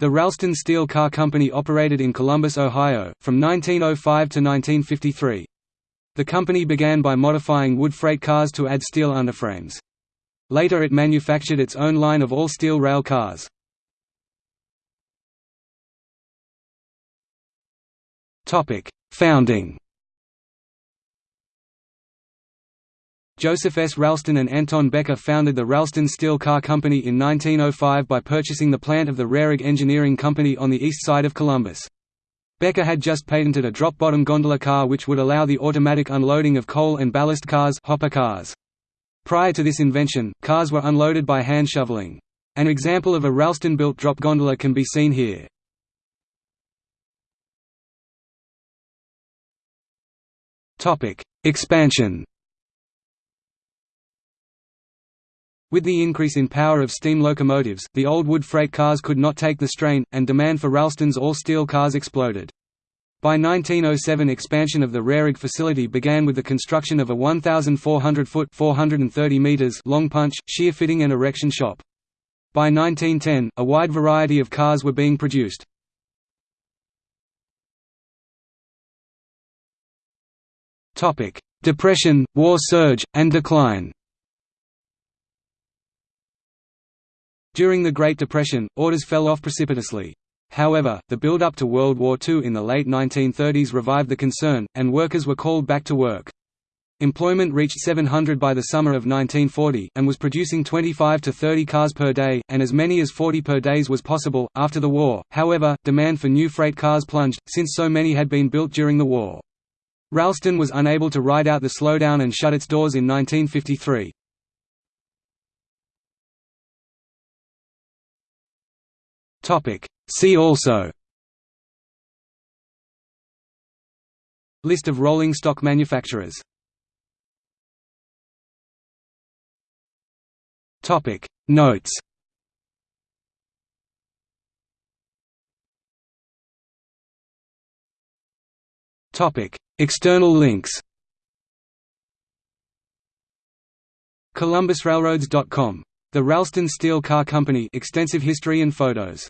The Ralston Steel Car Company operated in Columbus, Ohio, from 1905 to 1953. The company began by modifying wood freight cars to add steel underframes. Later it manufactured its own line of all-steel rail cars. Founding Joseph S. Ralston and Anton Becker founded the Ralston Steel Car Company in 1905 by purchasing the plant of the Rarig Engineering Company on the east side of Columbus. Becker had just patented a drop-bottom gondola car which would allow the automatic unloading of coal and ballast cars, hopper cars. Prior to this invention, cars were unloaded by hand shoveling. An example of a Ralston-built drop gondola can be seen here. Expansion With the increase in power of steam locomotives, the old wood freight cars could not take the strain, and demand for Ralston's all-steel cars exploded. By 1907 expansion of the Rarig facility began with the construction of a 1,400-foot 430 meters long punch, shear fitting and erection shop. By 1910, a wide variety of cars were being produced. Depression, war surge, and decline During the Great Depression, orders fell off precipitously. However, the build-up to World War II in the late 1930s revived the concern, and workers were called back to work. Employment reached 700 by the summer of 1940, and was producing 25 to 30 cars per day, and as many as 40 per days was possible. After the war, however, demand for new freight cars plunged, since so many had been built during the war. Ralston was unable to ride out the slowdown and shut its doors in 1953. Topic. See also. List of rolling stock manufacturers. Topic. Notes. Topic. External links. ColumbusRailroads.com the Ralston Steel Car Company extensive history and photos